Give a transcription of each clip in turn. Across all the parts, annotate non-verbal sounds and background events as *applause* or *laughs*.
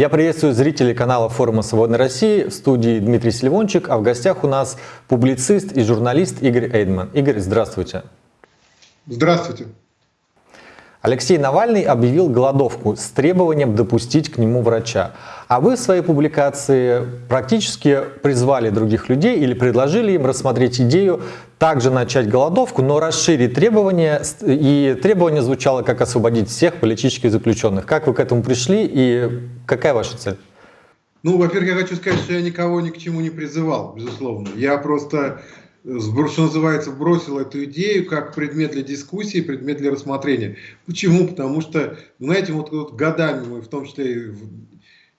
Я приветствую зрителей канала форума «Свободной России» в студии Дмитрий Сильвончик, а в гостях у нас публицист и журналист Игорь Эйдман. Игорь, здравствуйте. Здравствуйте. Алексей Навальный объявил голодовку с требованием допустить к нему врача. А вы в своей публикации практически призвали других людей или предложили им рассмотреть идею также начать голодовку, но расширить требования. И требование звучало как освободить всех политических заключенных. Как вы к этому пришли и какая ваша цель? Ну, во-первых, я хочу сказать, что я никого ни к чему не призывал, безусловно. Я просто что называется, бросил эту идею как предмет для дискуссии, предмет для рассмотрения. Почему? Потому что, знаете, вот, вот годами мы, в том числе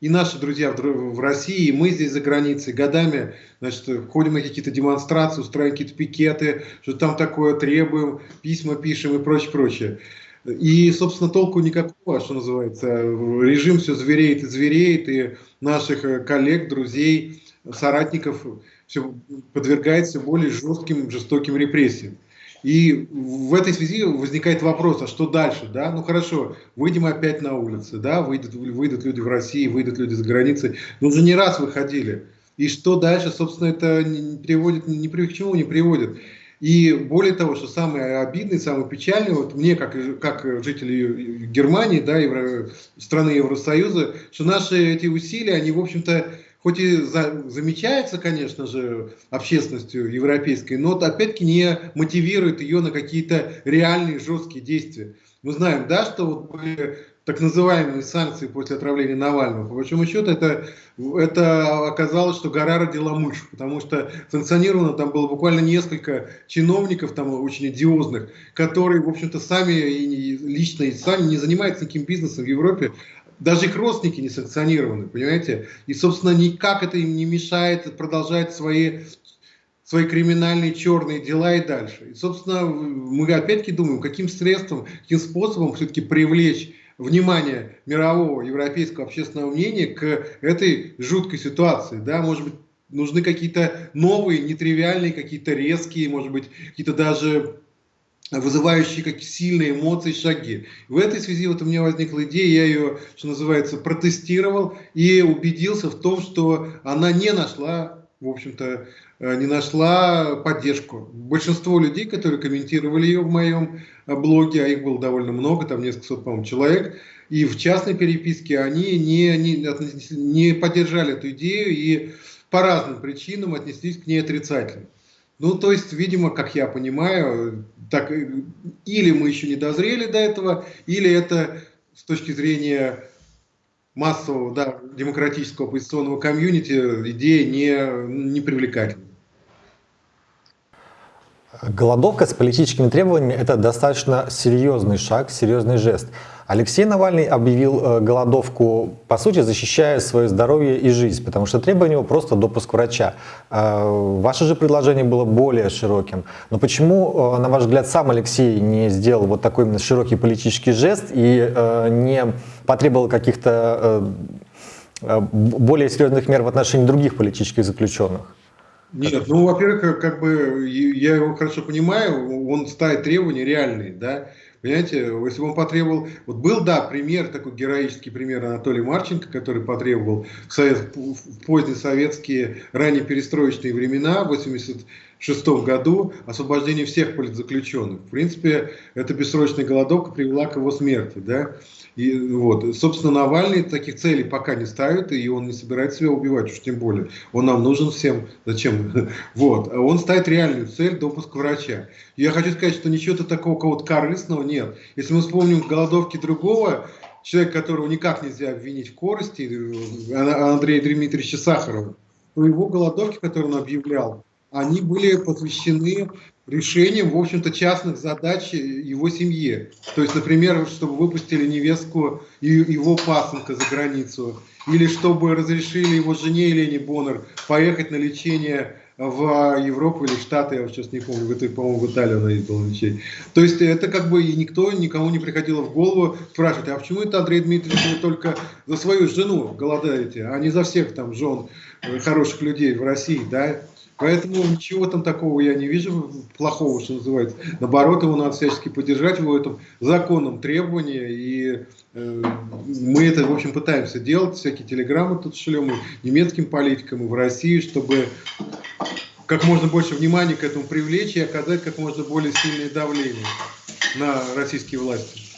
и наши друзья в России, и мы здесь за границей, годами значит, ходим на какие-то демонстрации, устраиваем какие-то пикеты, что там такое требуем, письма пишем и прочее, прочее. И, собственно, толку никакого, что называется. Режим все звереет и звереет, и наших э, коллег, друзей, соратников все подвергается более жестким, жестоким репрессиям. И в этой связи возникает вопрос, а что дальше? Да? Ну хорошо, выйдем опять на улицы, да? выйдут, выйдут люди в России, выйдут люди за границей. Но уже не раз выходили. И что дальше, собственно, это не приводит, ни к чему не приводит. И более того, что самое обидное, самое печальное, вот мне, как, как жителю Германии, да, Евро, страны Евросоюза, что наши эти усилия, они, в общем-то, хоть и за, замечается, конечно же, общественностью европейской, но опять-таки не мотивирует ее на какие-то реальные жесткие действия. Мы знаем, да, что вот были так называемые санкции после отравления Навального. По большому счету это, это оказалось, что гора родила мышь, потому что санкционировано там было буквально несколько чиновников там очень идиозных, которые, в общем-то, сами и лично и сами не занимаются никаким бизнесом в Европе, даже их родственники не санкционированы, понимаете? И, собственно, никак это им не мешает продолжать свои, свои криминальные черные дела и дальше. И, собственно, мы опять-таки думаем, каким средством, каким способом все-таки привлечь внимание мирового, европейского общественного мнения к этой жуткой ситуации. Да? Может быть, нужны какие-то новые, нетривиальные, какие-то резкие, может быть, какие-то даже вызывающие как сильные эмоции шаги. В этой связи вот у меня возникла идея, я ее, что называется, протестировал и убедился в том, что она не нашла, в общем-то, э, не нашла поддержку. Большинство людей, которые комментировали ее в моем э, блоге, а их было довольно много, там несколько сот, по-моему, человек, и в частной переписке они не, не, не поддержали эту идею и по разным причинам отнеслись к ней отрицательно. Ну, то есть, видимо, как я понимаю, так, или мы еще не дозрели до этого, или это с точки зрения массового, да, демократического оппозиционного комьюнити идея не, не привлекательна. Голодовка с политическими требованиями – это достаточно серьезный шаг, серьезный жест. Алексей Навальный объявил э, голодовку, по сути, защищая свое здоровье и жизнь, потому что требование его просто допуск врача. Э, ваше же предложение было более широким. Но почему, э, на ваш взгляд, сам Алексей не сделал вот такой именно широкий политический жест и не потребовал каких-то более серьезных мер в отношении других политических заключенных? Нет, ну, во-первых, э, как бы я его хорошо понимаю, он ставит требования реальные, да. Понимаете, если бы он потребовал... Вот был, да, пример, такой героический пример Анатолия Марченко, который потребовал в, совет, в поздние советские, ранее перестроечные времена, 80 1956 году освобождение всех политзаключенных. В принципе, эта бессрочная голодовка привела к его смерти. Да? И, вот. Собственно, Навальный таких целей пока не ставит, и он не собирается себя убивать, уж тем более. Он нам нужен всем. Зачем? *laughs* Вот. А он ставит реальную цель – допуск врача. Я хочу сказать, что ничего-то такого кого-то корыстного нет. Если мы вспомним голодовки другого человека, которого никак нельзя обвинить в корости, э, Андрея Дмитриевича Сахарова, у его голодовки, которые он объявлял, они были посвящены решением, в общем-то, частных задач его семье. То есть, например, чтобы выпустили невестку и его пасынка за границу, или чтобы разрешили его жене Елене Боннер поехать на лечение в Европу или Штаты, я сейчас не помню, в по-моему, в Италию она ездила лечение. То есть это как бы и никто, никому не приходило в голову спрашивать, а почему это Андрей Дмитриевич вы только за свою жену голодаете, а не за всех там жен хороших людей в России, да? Поэтому ничего там такого я не вижу плохого, что называется. Наоборот, его надо всячески поддержать в этом законном требовании. И э, мы это, в общем, пытаемся делать. Всякие телеграммы тут шлем и немецким политикам, и в России, чтобы как можно больше внимания к этому привлечь и оказать как можно более сильное давление на российские власти.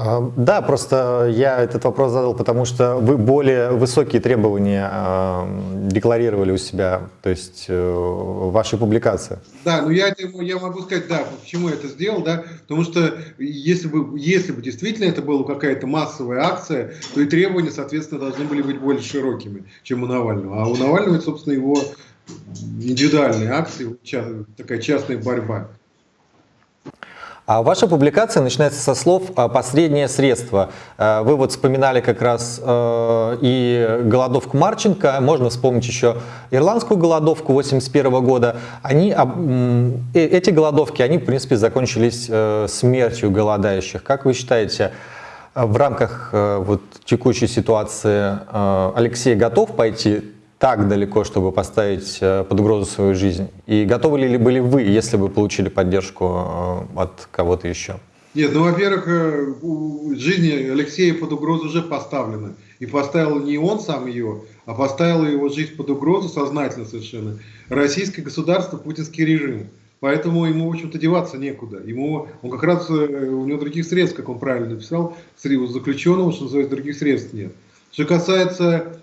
А, да, просто я этот вопрос задал, потому что вы более высокие требования э, декларировали у себя, то есть э, в вашей публикации. Да, ну я, я могу сказать, да, почему я это сделал, да, потому что если бы, если бы действительно это была какая-то массовая акция, то и требования, соответственно, должны были быть более широкими, чем у Навального. А у Навального, собственно, его индивидуальные акции, такая частная борьба. А ваша публикация начинается со слов «посреднее средство». Э, вы вот вспоминали как раз э, и голодовку Марченко, можно вспомнить еще ирландскую голодовку 81 года. Они, э, эти голодовки, они, в принципе, закончились смертью голодающих. Как вы считаете, в рамках вот, текущей ситуации Алексей готов пойти так далеко, чтобы поставить э, под угрозу свою жизнь? И готовы ли были вы, если бы получили поддержку э, от кого-то еще? Нет, ну, во-первых, э, жизнь Алексея под угрозу уже поставлена. И поставил не он сам ее, а поставил его жизнь под угрозу сознательно совершенно. Российское государство, путинский режим. Поэтому ему, в общем-то, деваться некуда. Ему, он как раз, у него других средств, как он правильно написал, заключенного, что называется, других средств нет. Что касается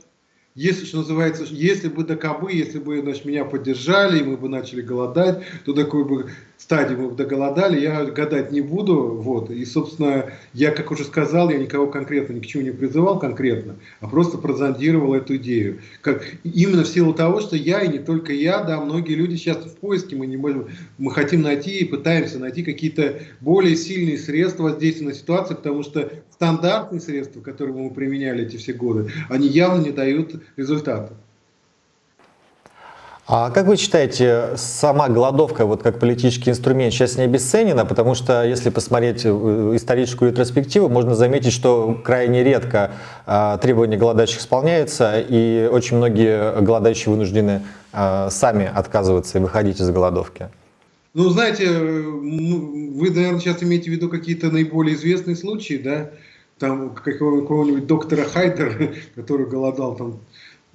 если, что называется, если бы до кобы, если бы значит, меня поддержали, и мы бы начали голодать, то такой бы стадии мы доголодали, я гадать не буду. Вот. И, собственно, я, как уже сказал, я никого конкретно ни к чему не призывал конкретно, а просто прозондировал эту идею. Как, именно в силу того, что я, и не только я, да, многие люди сейчас в поиске, мы не можем, мы хотим найти и пытаемся найти какие-то более сильные средства воздействия на ситуацию, потому что стандартные средства, которые мы применяли эти все годы, они явно не дают результата. А как вы считаете, сама голодовка вот как политический инструмент сейчас не обесценена? Потому что если посмотреть э, историческую ретроспективу, можно заметить, что крайне редко а, требования голодающих исполняются, и очень многие голодающие вынуждены а, сами отказываться и выходить из голодовки. Ну, знаете, э, вы, наверное, сейчас имеете в виду какие-то наиболее известные случаи, да? Там какого-нибудь доктора Хайдера, *laughs* который голодал там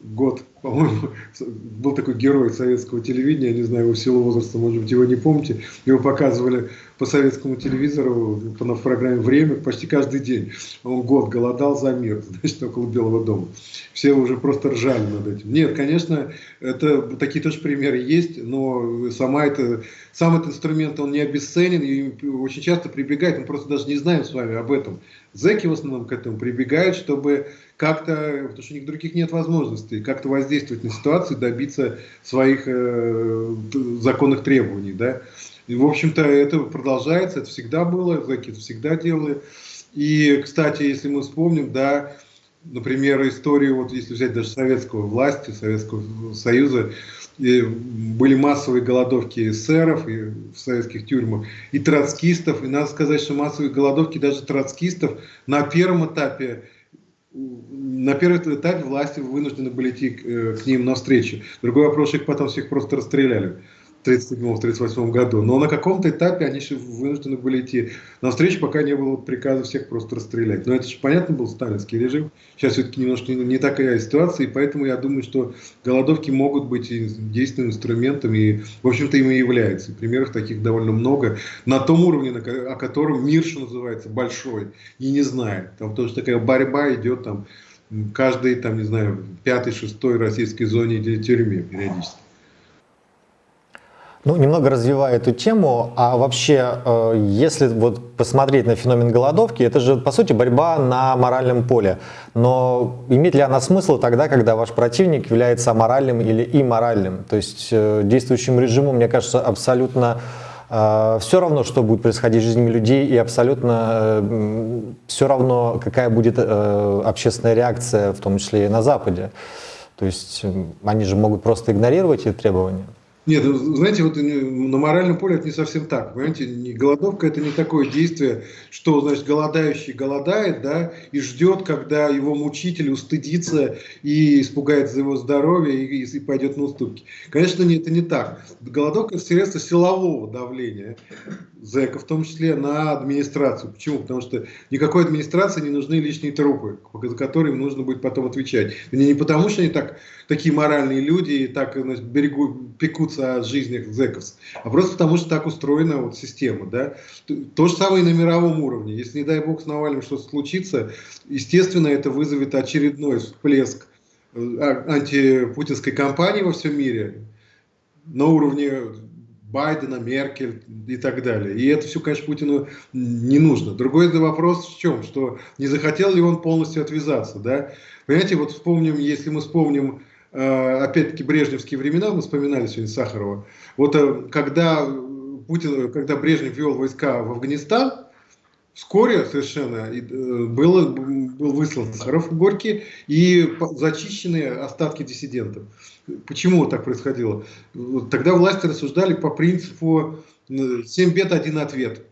год, по-моему, был такой герой советского телевидения, я не знаю, его силу возраста, может быть, его не помните, его показывали по советскому телевизору, по, программе «Время» почти каждый день. Он год голодал за мир, *laughs* значит, около Белого дома. Все уже просто ржали над этим. Нет, конечно, это, такие тоже примеры есть, но сама это, сам этот инструмент, он не обесценен, и очень часто прибегает, мы просто даже не знаем с вами об этом. Зэки в основном к этому прибегают, чтобы как-то, потому что у них других нет возможностей, как-то воздействовать на ситуацию, добиться своих э, законных требований, да. И, в общем-то, это продолжается, это всегда было, зэки это всегда делали. И, кстати, если мы вспомним, да, например, историю, вот если взять даже советского власти, Советского Союза, были массовые голодовки эсеров и в советских тюрьмах, и троцкистов. И надо сказать, что массовые голодовки даже троцкистов на первом этапе на первом этапе власти вынуждены были идти к, э, к ним навстречу. Другой вопрос, их потом всех просто расстреляли 1937-1938 году. Но на каком-то этапе они же вынуждены были идти навстречу, пока не было приказа всех просто расстрелять. Но это же понятно был сталинский режим. Сейчас все-таки немножко не, не такая ситуация, и поэтому я думаю, что голодовки могут быть действенным инструментом, и, в общем-то, им и являются. И примеров таких довольно много. На том уровне, о котором мир, что называется, большой, и не знает. Там тоже такая борьба идет там каждый, там, не знаю, пятый, шестой российской зоне или тюрьме периодически. Ну, немного развивая эту тему, а вообще, э, если вот посмотреть на феномен голодовки, это же, по сути, борьба на моральном поле. Но имеет ли она смысл тогда, когда ваш противник является аморальным или имморальным? То есть э, действующему режиму, мне кажется, абсолютно э, все равно, что будет происходить с жизнями людей, и абсолютно все равно, какая будет общественная реакция, в том числе и на Западе. То есть они же могут просто игнорировать эти требования. Нет, ну, знаете, вот на моральном поле это не совсем так. Понимаете, голодовка это не такое действие, что, значит, голодающий голодает, да, и ждет, когда его мучитель устыдится и испугается за его здоровье и, и пойдет на уступки. Конечно, не, это не так. Голодовка это средство силового давления зэка, в том числе на администрацию. Почему? Потому что никакой администрации не нужны лишние трупы, за которые им нужно будет потом отвечать. И не потому, что они так, такие моральные люди и так значит, берегу, пекутся о жизнях зэков, а просто потому, что так устроена вот система. Да? То же самое и на мировом уровне. Если, не дай бог, с Навальным что-то случится, естественно, это вызовет очередной всплеск э, а, антипутинской кампании во всем мире на уровне Байдена, Меркель и так далее. И это все, конечно, Путину не нужно. Другой вопрос в чем? Что не захотел ли он полностью отвязаться, да? Понимаете, вот вспомним, если мы вспомним Э, опять-таки брежневские времена, мы вспоминали сегодня Сахарова, вот э, когда, Путин, когда Брежнев вел войска в Афганистан, вскоре совершенно э, было, был выслан Сахаров в Горький и зачищены остатки диссидентов. Почему так происходило? Тогда власти рассуждали по принципу «семь бед, один ответ»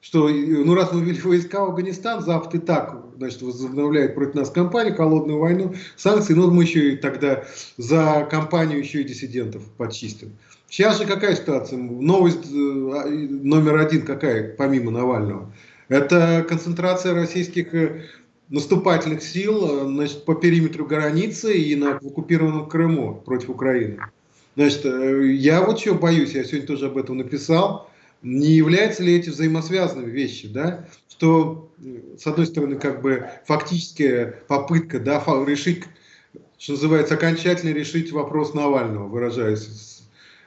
что ну раз мы ввели войска в Афганистан, Запад и так значит, возобновляет против нас кампанию, холодную войну, санкции, но мы еще и тогда за кампанию еще и диссидентов подчистим. Сейчас же какая ситуация? Новость э, номер один какая, помимо Навального? Это концентрация российских э, наступательных сил э, значит, по периметру границы и на оккупированном Крыму против Украины. Значит, я вот чего боюсь, я сегодня тоже об этом написал, не являются ли эти взаимосвязанными вещи, да, что, с одной стороны, как бы фактическая попытка, да, решить, что называется, окончательно решить вопрос Навального, выражаясь,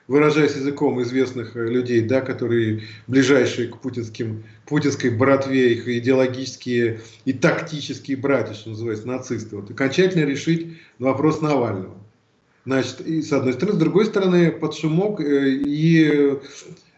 выражаясь языком известных людей, да, которые ближайшие к путинским, путинской братве, их идеологические и тактические братья, что называется, нацисты, вот, окончательно решить вопрос Навального. Значит, и с одной стороны, с другой стороны, под шумок э, и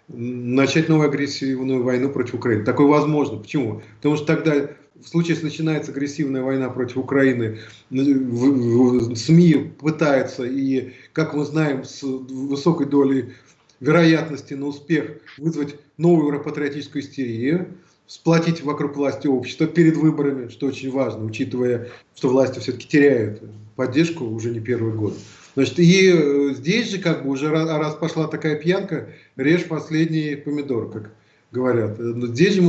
начать новую агрессивную войну против Украины. Такое возможно. Почему? Потому что тогда, в случае, если начинается агрессивная война против Украины, СМИ пытаются, и, как мы знаем, с высокой долей вероятности на успех вызвать новую европатриотическую истерию, сплотить вокруг власти общество перед выборами, что очень важно, учитывая, что власти все-таки теряют поддержку уже не первый год. Значит, и э, здесь же как бы уже раз пошла такая пьянка, режь последний помидор, как говорят. Но здесь же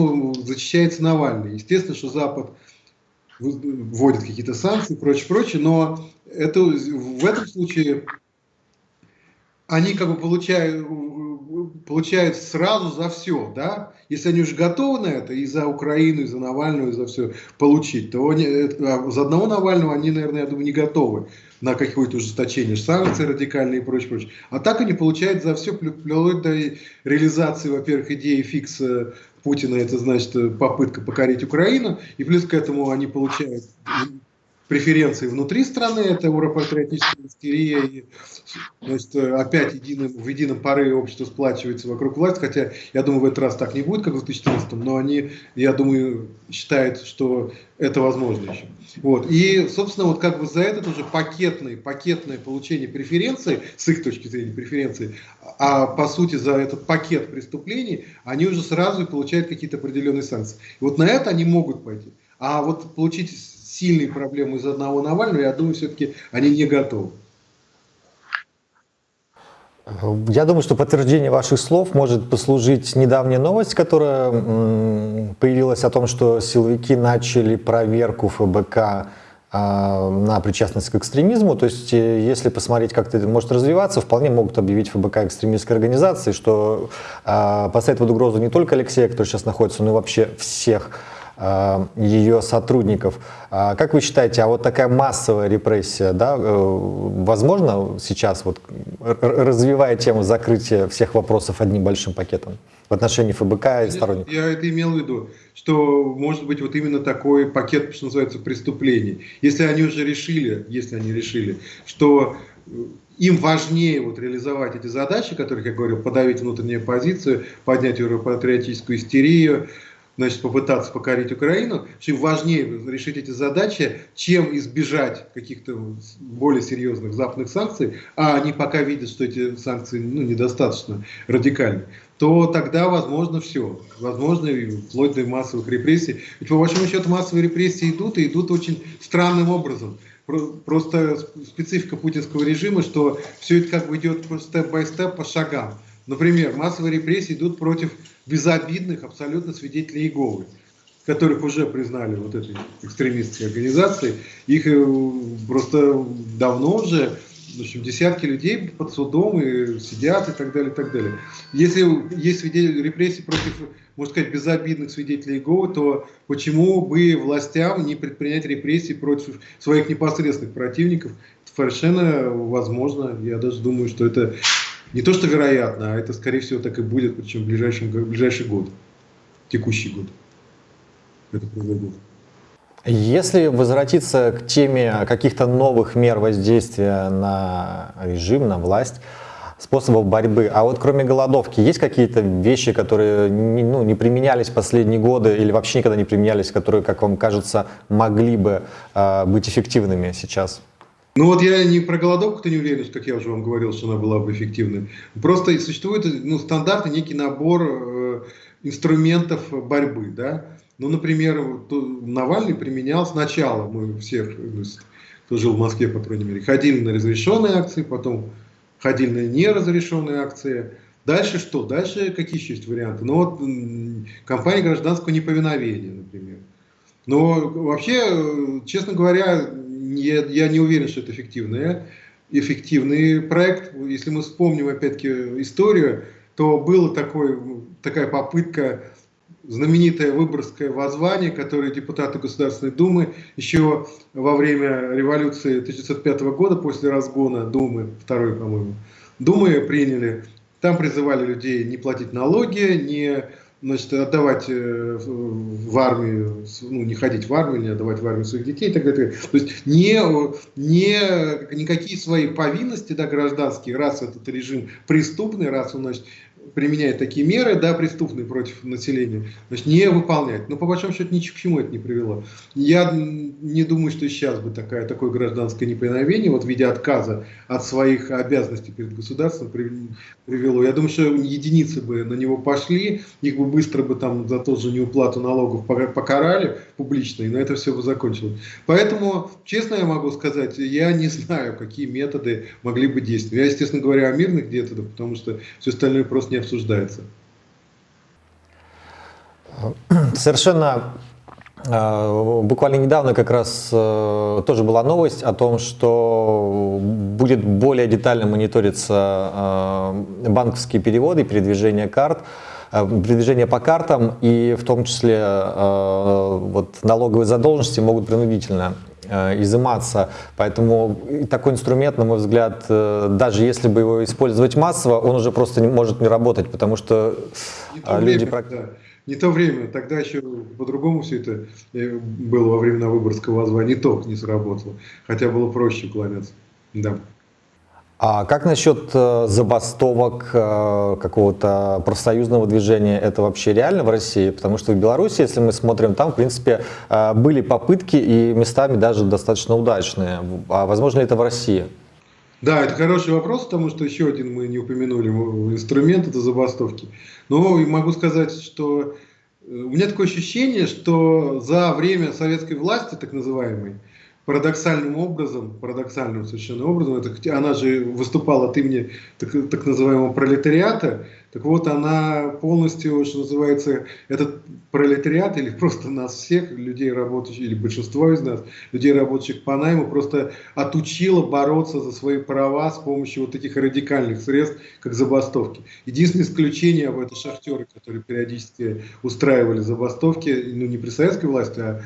защищается Навальный. Естественно, что Запад вводит какие-то санкции и прочее, прочее, но это, в этом случае они как бы получают, получают сразу за все, да, если они уже готовы на это, и за Украину, и за Навального, и за все получить, то они, а за одного Навального они, наверное, я думаю, не готовы на какое-то ужесточение санкций радикальные и прочее, прочее. А так они получают за все, вплоть до реализации, во-первых, идеи фикса Путина, это значит попытка покорить Украину, и плюс к этому они получают преференции внутри страны, это европатриотическая истерия, и значит, опять единым, в едином порыве общество сплачивается вокруг власти, хотя я думаю, в этот раз так не будет, как в 2014, но они, я думаю, считают, что это возможно еще. Вот. И, собственно, вот как бы за этот уже пакетный, пакетное получение преференций, с их точки зрения преференции, а по сути за этот пакет преступлений, они уже сразу получают какие-то определенные санкции. И вот на это они могут пойти. А вот получить сильные проблемы из одного Навального, я думаю, все-таки они не готовы. Я думаю, что подтверждение ваших слов может послужить недавняя новость, которая появилась о том, что силовики начали проверку ФБК а, на причастность к экстремизму. То есть, э, если посмотреть, как это может развиваться, вполне могут объявить ФБК экстремистской организацией, что а, поставит под угрозу не только Алексея, который сейчас находится, но и вообще всех Э, ее сотрудников. А как вы считаете, а вот такая массовая репрессия, да, э, возможно сейчас, вот, развивая тему закрытия всех вопросов одним большим пакетом в отношении ФБК и сторонников? Я это имел в виду, что может быть вот именно такой пакет, что называется, преступлений. Если они уже решили, если они решили, что им важнее вот реализовать эти задачи, о которых я говорил, подавить внутреннюю позицию, поднять европатриотическую истерию, значит, попытаться покорить Украину, чем важнее решить эти задачи, чем избежать каких-то более серьезных западных санкций, а они пока видят, что эти санкции ну, недостаточно радикальны, то тогда возможно все. Возможно, вплоть до массовых репрессий. Ведь по большому счету массовые репрессии идут, и идут очень странным образом. Просто специфика путинского режима, что все это как бы идет степ-бай-степ по шагам. Например, массовые репрессии идут против безобидных абсолютно свидетелей Иеговы, которых уже признали вот этой экстремистской организацией. Их э, просто давно уже в общем, десятки людей под судом и сидят и так далее, и так далее. Если есть свидетели репрессий против, можно сказать, безобидных свидетелей Иеговы, то почему бы властям не предпринять репрессии против своих непосредственных противников? Совершенно возможно. Я даже думаю, что это не то, что вероятно, а это, скорее всего, так и будет, причем в, ближайшем, в ближайший год, текущий год. Это произойдет. Если возвратиться к теме каких-то новых мер воздействия на режим, на власть, способов борьбы. А вот кроме голодовки, есть какие-то вещи, которые не, ну, не применялись последние годы или вообще никогда не применялись, которые, как вам кажется, могли бы э, быть эффективными сейчас? Ну вот я не про голодовку-то не уверен, как я уже вам говорил, что она была бы эффективной. Просто существует ну, стандартный некий набор э, инструментов борьбы. Да? Ну, например, Навальный применял сначала, мы все, кто жил в Москве, по крайней мере, ходили на разрешенные акции, потом ходили на неразрешенные акции. Дальше что? Дальше какие еще есть варианты? Ну вот компания гражданского неповиновения, например. Но вообще, э, честно говоря, я, я не уверен, что это эффективный, эффективный проект. Если мы вспомним опять-таки историю, то была такой, такая попытка знаменитое Выборгское воззвание, которое депутаты Государственной Думы еще во время революции 1905 года, после разгона Думы, второй, по-моему, Думы приняли. Там призывали людей не платить налоги, не значит, отдавать э, в армию, ну, не ходить в армию, не отдавать в армию своих детей и так далее. То есть не, не, никакие свои повинности да, гражданские, раз этот режим преступный, раз он значит, применяет такие меры, да, преступные против населения, значит, не выполнять. Но по большому счету ни к чему это не привело. Я не думаю, что сейчас бы такая, такое гражданское неповиновение, вот в виде отказа от своих обязанностей перед государством привело. Я думаю, что единицы бы на него пошли, их бы быстро бы там за тот же неуплату налогов покарали публично, и на это все бы закончилось. Поэтому, честно я могу сказать, я не знаю, какие методы могли бы действовать. Я, естественно, говорю о мирных методах, потому что все остальное просто не обсуждается. Совершенно э, Буквально недавно как раз э, тоже была новость о том, что будет более детально мониториться э, банковские переводы, передвижение карт, передвижение по картам, и в том числе вот, налоговые задолженности могут принудительно изыматься. Поэтому такой инструмент, на мой взгляд, э, даже если бы его использовать массово, он уже просто не может не работать, потому что не то люди... Время, да. Не то время, тогда еще по-другому все это э, было во времена Выборгского воззвания, не то не сработало, хотя было проще уклоняться. Да. А как насчет э, забастовок э, какого-то профсоюзного движения? Это вообще реально в России? Потому что в Беларуси, если мы смотрим, там, в принципе, э, были попытки и местами даже достаточно удачные. А возможно ли это в России? Да, это хороший вопрос, потому что еще один мы не упомянули инструмент, это забастовки. Но могу сказать, что у меня такое ощущение, что за время советской власти, так называемой, парадоксальным образом, парадоксальным совершенно образом, это, она же выступала от имени так, так называемого пролетариата, так вот она полностью, что называется, этот пролетариат или просто нас всех, людей работающих, или большинство из нас, людей работающих по найму, просто отучила бороться за свои права с помощью вот таких радикальных средств, как забастовки. Единственное исключение об это шахтеры, которые периодически устраивали забастовки, ну не при советской власти, а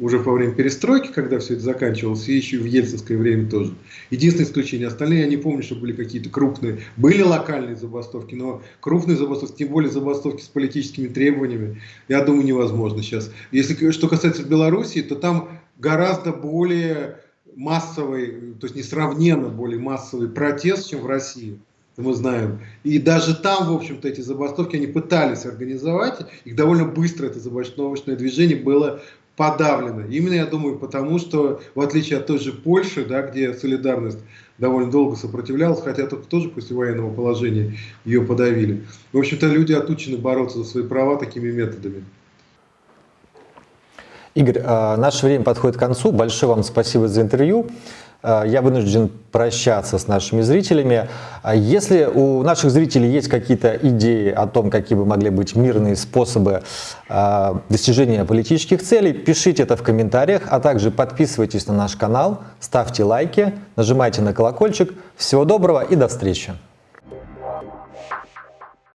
уже во время перестройки, когда все это заканчивалось, и еще в ельцинское время тоже. Единственное исключение, остальные я не помню, что были какие-то крупные, были локальные забастовки, но крупные забастовки, тем более забастовки с политическими требованиями, я думаю, невозможно сейчас. Если что касается Белоруссии, то там гораздо более массовый, то есть несравненно более массовый протест, чем в России. мы знаем. И даже там, в общем-то, эти забастовки они пытались организовать, их довольно быстро это забастовочное движение было подавлено. Именно, я думаю, потому что, в отличие от той же Польши, да, где солидарность довольно долго сопротивлялась, хотя только тоже после военного положения ее подавили. В общем-то, люди отучены бороться за свои права такими методами. Игорь, а, наше время подходит к концу. Большое вам спасибо за интервью. А, я вынужден прощаться с нашими зрителями. А если у наших зрителей есть какие-то идеи о том, какие бы могли быть мирные способы достижения политических целей, пишите это в комментариях, а также подписывайтесь на наш канал, ставьте лайки, нажимайте на колокольчик. Всего доброго и до встречи!